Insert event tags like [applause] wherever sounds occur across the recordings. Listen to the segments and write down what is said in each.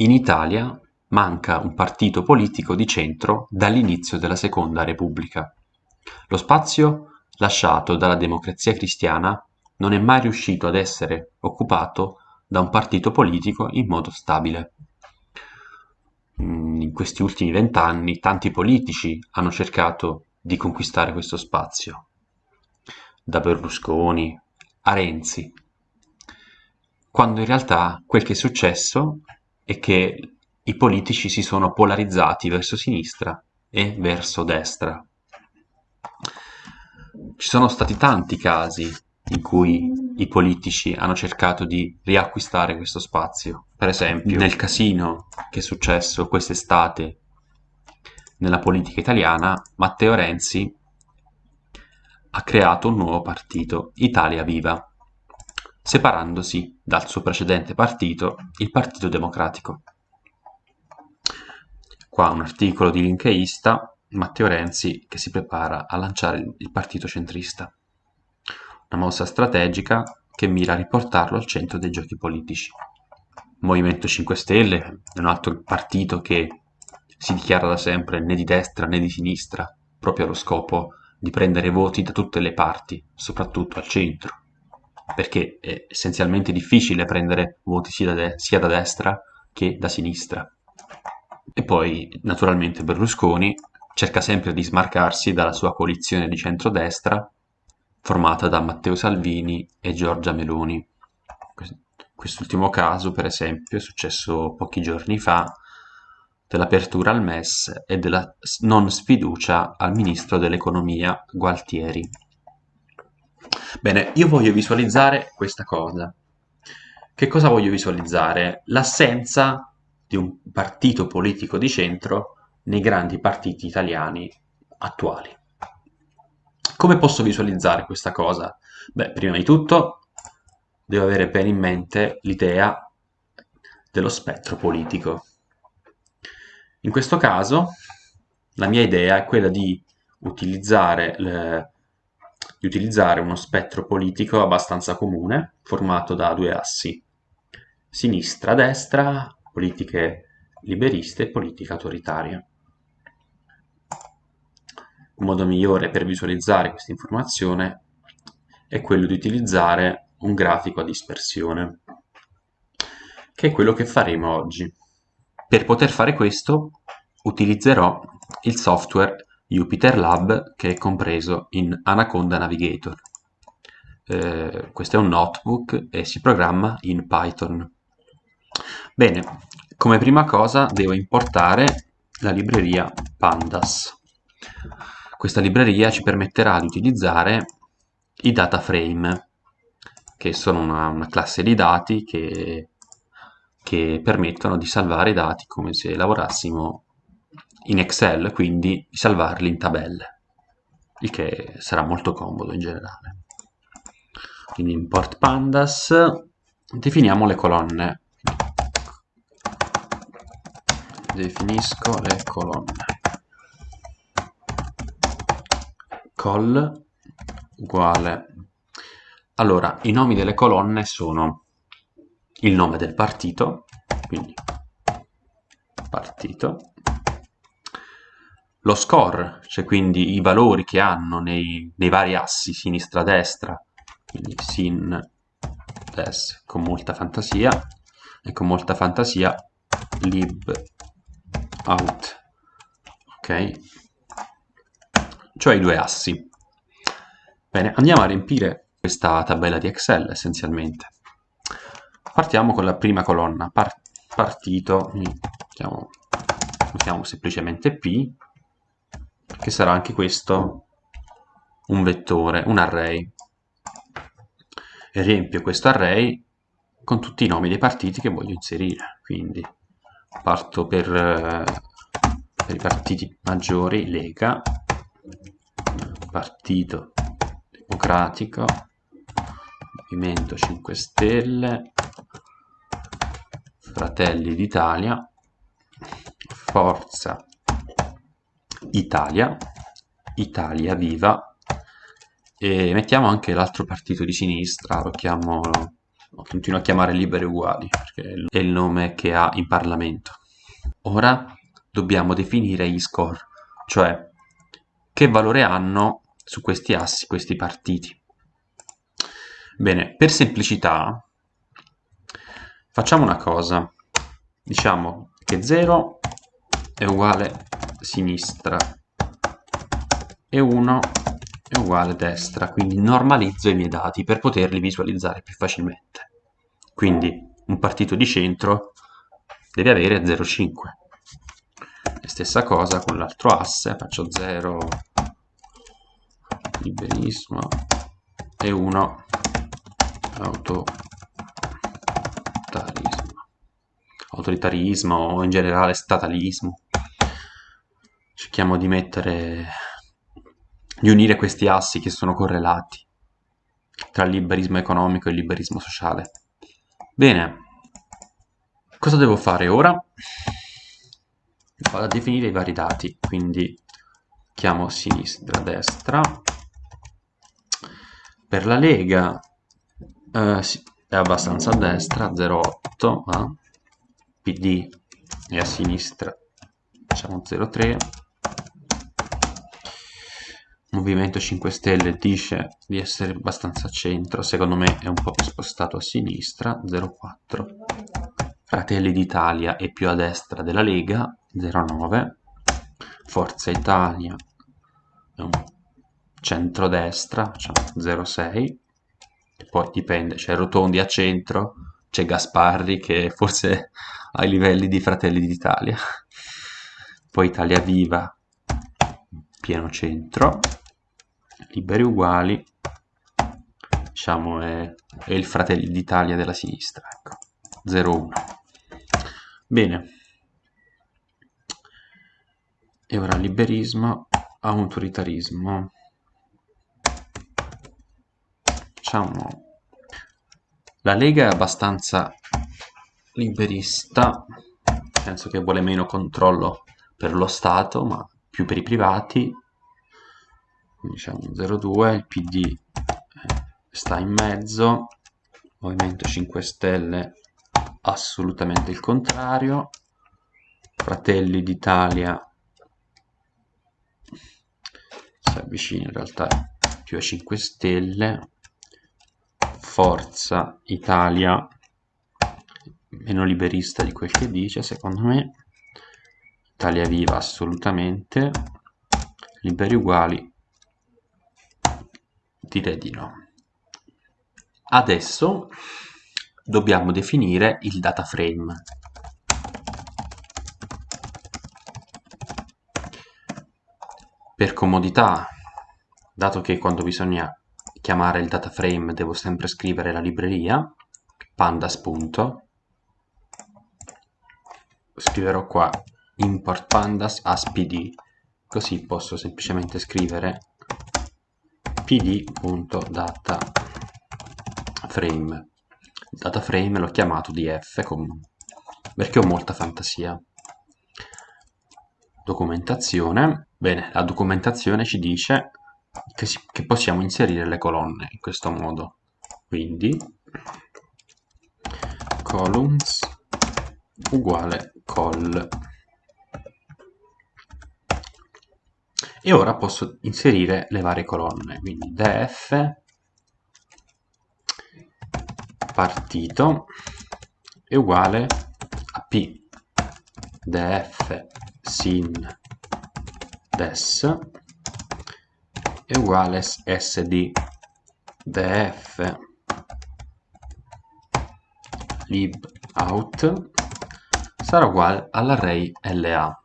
in Italia manca un partito politico di centro dall'inizio della Seconda Repubblica. Lo spazio lasciato dalla Democrazia Cristiana non è mai riuscito ad essere occupato da un partito politico in modo stabile. Mm, in questi ultimi vent'anni tanti politici hanno cercato di conquistare questo spazio, da Berlusconi a Renzi, quando in realtà quel che è successo è che i politici si sono polarizzati verso sinistra e verso destra. Ci sono stati tanti casi in cui i politici hanno cercato di riacquistare questo spazio. Per esempio, nel casino che è successo quest'estate nella politica italiana, Matteo Renzi ha creato un nuovo partito, Italia Viva, separandosi dal suo precedente partito, il Partito Democratico. Qua un articolo di linkeista, Matteo Renzi, che si prepara a lanciare il partito centrista. Una mossa strategica che mira a riportarlo al centro dei giochi politici. Movimento 5 Stelle è un altro partito che si dichiara da sempre né di destra né di sinistra, proprio allo scopo di prendere voti da tutte le parti, soprattutto al centro perché è essenzialmente difficile prendere voti sia da, sia da destra che da sinistra. E poi, naturalmente, Berlusconi cerca sempre di smarcarsi dalla sua coalizione di centrodestra formata da Matteo Salvini e Giorgia Meloni. Quest'ultimo caso, per esempio, è successo pochi giorni fa dell'apertura al MES e della non sfiducia al ministro dell'economia Gualtieri. Bene, io voglio visualizzare questa cosa. Che cosa voglio visualizzare? L'assenza di un partito politico di centro nei grandi partiti italiani attuali. Come posso visualizzare questa cosa? Beh, prima di tutto devo avere bene in mente l'idea dello spettro politico. In questo caso la mia idea è quella di utilizzare le, di utilizzare uno spettro politico abbastanza comune, formato da due assi, sinistra-destra, politiche liberiste e politica autoritaria. Un modo migliore per visualizzare questa informazione è quello di utilizzare un grafico a dispersione, che è quello che faremo oggi. Per poter fare questo utilizzerò il software Jupyter Lab che è compreso in Anaconda Navigator. Eh, questo è un notebook e si programma in Python. Bene, come prima cosa devo importare la libreria Pandas. Questa libreria ci permetterà di utilizzare i data frame, che sono una, una classe di dati che, che permettono di salvare i dati come se lavorassimo in Excel, quindi di salvarli in tabelle, il che sarà molto comodo in generale. Quindi import pandas, definiamo le colonne. Definisco le colonne. col uguale. Allora, i nomi delle colonne sono il nome del partito, quindi partito, lo score, cioè quindi i valori che hanno nei, nei vari assi sinistra-destra, quindi sin, des, con molta fantasia, e con molta fantasia lib out, ok? Cioè i due assi. Bene, andiamo a riempire questa tabella di Excel essenzialmente. Partiamo con la prima colonna, par partito, mettiamo, mettiamo semplicemente P, che sarà anche questo un vettore, un array. E riempio questo array con tutti i nomi dei partiti che voglio inserire. Quindi parto per, eh, per i partiti maggiori, Lega, Partito Democratico, Movimento 5 Stelle, Fratelli d'Italia, Forza Italia, Italia Viva, e mettiamo anche l'altro partito di sinistra, lo chiamo lo continuo a chiamare liberi uguali perché è il nome che ha in Parlamento. Ora dobbiamo definire gli score, cioè che valore hanno su questi assi questi partiti. Bene, per semplicità facciamo una cosa, diciamo che 0 è uguale sinistra e 1 è uguale destra, quindi normalizzo i miei dati per poterli visualizzare più facilmente. Quindi un partito di centro deve avere 0,5. E stessa cosa con l'altro asse, faccio 0, liberismo e 1, autoritarismo. Autoritarismo o in generale statalismo. Cerchiamo di mettere di unire questi assi che sono correlati tra il liberismo economico e il liberismo sociale. Bene, cosa devo fare ora? Vado a definire i vari dati, quindi chiamo sinistra, destra. Per la Lega eh, è abbastanza a destra, 0,8, ma PD è a sinistra, facciamo 0,3 Movimento 5 Stelle dice di essere abbastanza a centro, secondo me è un po' più spostato a sinistra, 0,4. Fratelli d'Italia è più a destra della Lega, 0,9. Forza Italia è un centrodestra, cioè 0,6. E poi dipende, c'è Rotondi a centro, c'è Gasparri che forse ai livelli di Fratelli d'Italia. Poi Italia Viva, pieno centro liberi uguali diciamo è, è il fratello d'Italia della sinistra ecco 0-1 bene. E ora liberismo autoritarismo. Diciamo la Lega è abbastanza liberista penso che vuole meno controllo per lo Stato ma più per i privati diciamo 0,2 il PD eh, sta in mezzo. Movimento 5 Stelle assolutamente il contrario. Fratelli d'Italia si avvicina in realtà più a 5 Stelle. Forza Italia meno liberista di quel che dice secondo me. Italia Viva assolutamente. Liberi Uguali direi di no. Adesso dobbiamo definire il data frame. Per comodità, dato che quando bisogna chiamare il data frame devo sempre scrivere la libreria, pandas. Scriverò qua import pandas as pd, così posso semplicemente scrivere pd.dataframe dataframe l'ho chiamato df perché ho molta fantasia. Documentazione. Bene la documentazione ci dice che, si, che possiamo inserire le colonne in questo modo. Quindi columns uguale col e ora posso inserire le varie colonne quindi df partito è uguale a p. Df sin des è uguale sd df lib out sarà uguale all'array la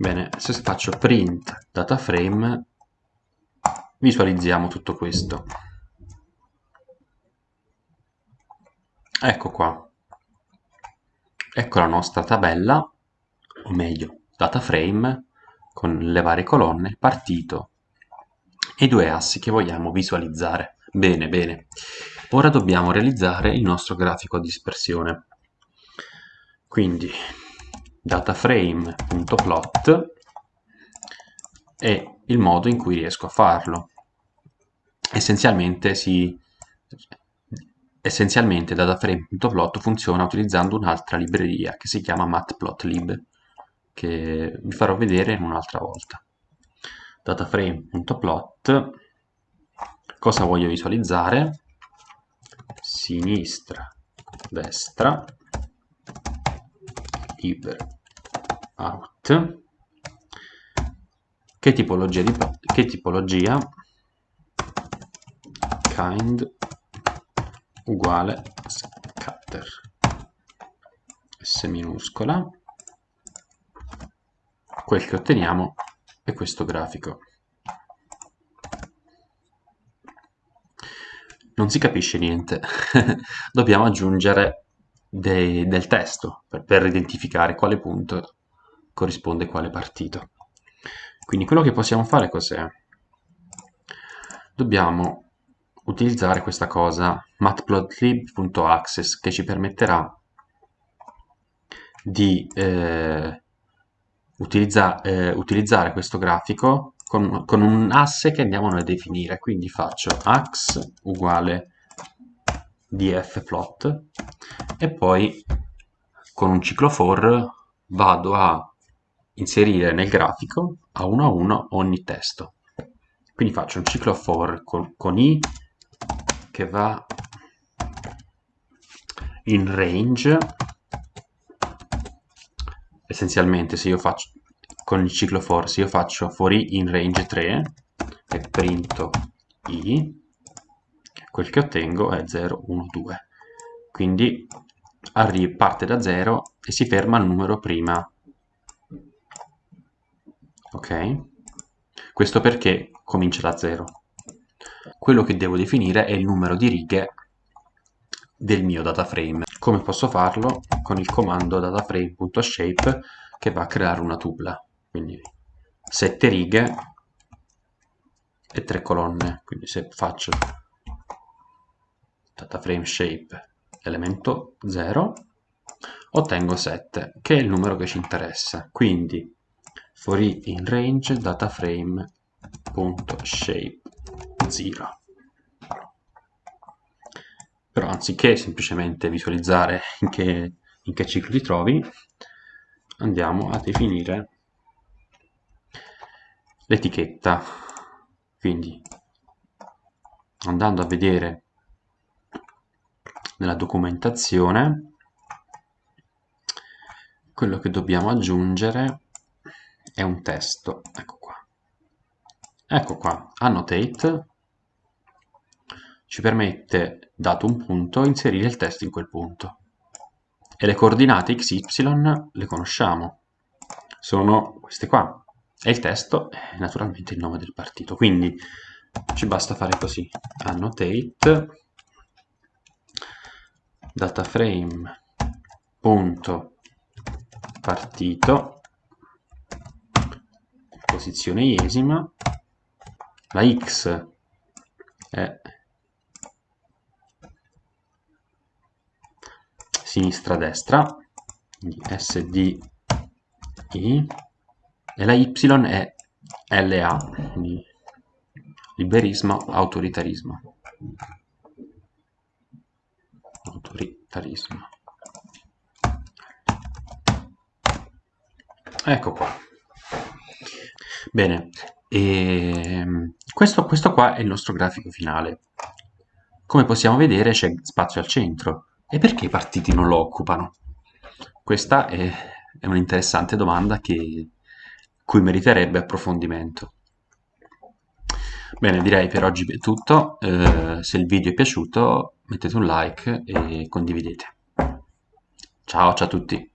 Bene, se faccio print data frame visualizziamo tutto questo. Ecco qua. Ecco la nostra tabella, o meglio, data frame con le varie colonne, partito e due assi che vogliamo visualizzare. Bene, bene. Ora dobbiamo realizzare il nostro grafico a dispersione. Quindi dataframe.plot è il modo in cui riesco a farlo. Essenzialmente si essenzialmente dataframe.plot funziona utilizzando un'altra libreria che si chiama matplotlib, che vi farò vedere in un'altra volta. dataframe.plot, cosa voglio visualizzare? Sinistra, destra, libero, out, che tipologia, di, che tipologia? Kind uguale scatter. S minuscola. Quel che otteniamo è questo grafico. Non si capisce niente. [laughs] Dobbiamo aggiungere dei, del testo per, per identificare quale punto corrisponde a quale partito quindi quello che possiamo fare cos'è? Dobbiamo utilizzare questa cosa matplotlib.access che ci permetterà di eh, utilizza, eh, utilizzare questo grafico con, con, un asse che andiamo a definire quindi faccio ax uguale dfplot e poi con un ciclo for vado a inserire nel grafico a uno a uno ogni testo. Quindi faccio un ciclo for con, con i che va in range essenzialmente se io faccio con il ciclo for se io faccio for i in range 3 e printo i quel che ottengo è 0 1 2 quindi parte da 0 e si ferma al numero prima ok? Questo perché comincia da 0. Quello che devo definire è il numero di righe del mio dataframe. Come posso farlo? Con il comando dataframe.shape che va a creare una tupola. Quindi 7 righe e 3 colonne. Quindi se faccio dataframe shape elemento 0 ottengo 7 che è il numero che ci interessa. Quindi for i in range dataframe.shape 0 però anziché semplicemente visualizzare in che, in che ciclo ti trovi andiamo a definire l'etichetta quindi andando a vedere nella documentazione quello che dobbiamo aggiungere è un testo, ecco qua. Ecco qua, annotate ci permette, dato un punto, inserire il testo in quel punto. E le coordinate x, y le conosciamo, sono queste qua. E il testo è naturalmente il nome del partito. Quindi ci basta fare così, annotate dataframe.partito posizione iesima, la x è sinistra-destra, quindi SDI, e la y è LA, liberismo, autoritarismo. Autoritarismo. Ecco qua. Bene, ehm, questo, questo qua è il nostro grafico finale. Come possiamo vedere c'è spazio al centro. E perché i partiti non lo occupano? Questa è, è un'interessante domanda che, cui meriterebbe approfondimento. Bene, direi per oggi è tutto. Eh, se il video è piaciuto mettete un like e condividete. Ciao, ciao a tutti.